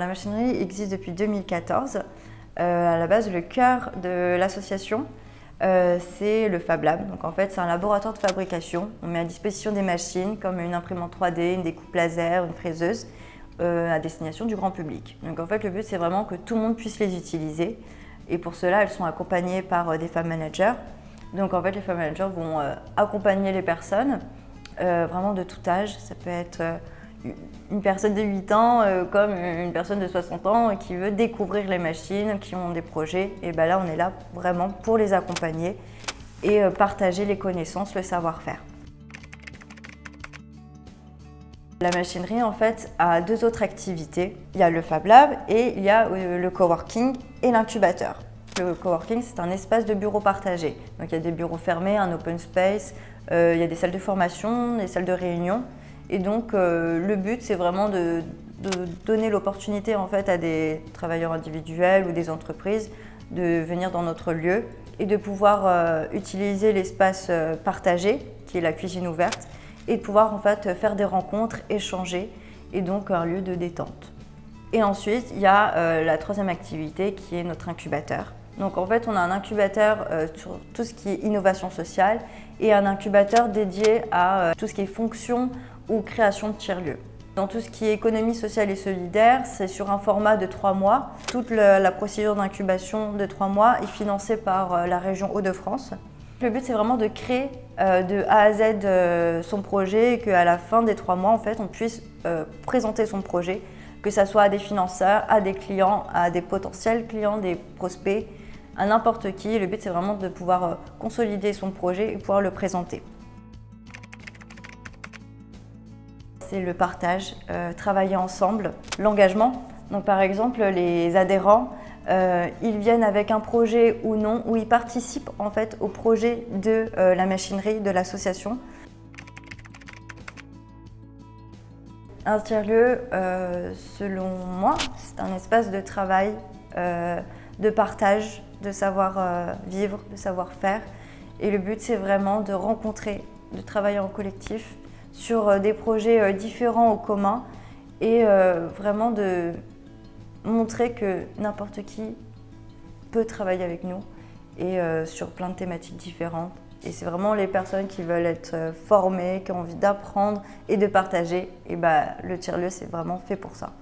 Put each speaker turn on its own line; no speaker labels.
La machinerie existe depuis 2014. Euh, à la base, le cœur de l'association, euh, c'est le Fab Lab. Donc en fait, c'est un laboratoire de fabrication. On met à disposition des machines comme une imprimante 3D, une découpe laser, une fraiseuse, euh, à destination du grand public. Donc en fait, le but, c'est vraiment que tout le monde puisse les utiliser. Et pour cela, elles sont accompagnées par des Fab Managers. Donc en fait, les Fab Managers vont accompagner les personnes, vraiment de tout âge. Ça peut être une personne de 8 ans euh, comme une personne de 60 ans qui veut découvrir les machines, qui ont des projets. Et ben là, on est là vraiment pour les accompagner et euh, partager les connaissances, le savoir-faire. La machinerie, en fait, a deux autres activités. Il y a le Fab Lab et il y a euh, le coworking et l'incubateur. Le coworking, c'est un espace de bureaux partagés. Donc il y a des bureaux fermés, un open space, il y a des salles de formation, des salles de réunion. Et donc, euh, le but, c'est vraiment de, donner l'opportunité en fait, à des travailleurs individuels ou des entreprises de venir dans notre lieu et de pouvoir euh, utiliser l'espace euh, partagé, qui est la cuisine ouverte, et de pouvoir en fait, faire des rencontres, échanger, et donc un lieu de détente. Et ensuite, il y a la troisième activité qui est notre incubateur. Donc en fait, on a un incubateur sur tout ce qui est innovation sociale et un incubateur dédié à tout ce qui est fonction ou création de tiers-lieux. Dans tout ce qui est économie sociale et solidaire, c'est sur un format de trois mois. Toute la procédure d'incubation de trois mois est financée par euh, la région Hauts-de-France. Le but, c'est vraiment de créer euh, de A à Z euh, son projet et qu'à la fin des trois mois, en fait, on puisse présenter son projet, que ce soit à des financeurs, à des clients, à des potentiels clients, des prospects, à n'importe qui. Le but, c'est vraiment de pouvoir consolider son projet et pouvoir le présenter. C'est le partage, euh, travailler ensemble, l'engagement. Donc par exemple, les adhérents, euh, ils viennent avec un projet ou non, ou ils participent en fait au projet de euh, la machinerie de l'association. Un tiers-lieu, selon moi, c'est un espace de travail, de partage, de savoir-vivre, de savoir-faire. Et le but, c'est vraiment de rencontrer, de travailler en collectif sur euh, des projets euh, différents au commun et euh, vraiment de montrer que n'importe qui peut travailler avec nous et sur plein de thématiques différentes. Et c'est vraiment les personnes qui veulent être formées, qui ont envie d'apprendre et de partager. Et bah, le tiers-lieu, c'est vraiment fait pour ça.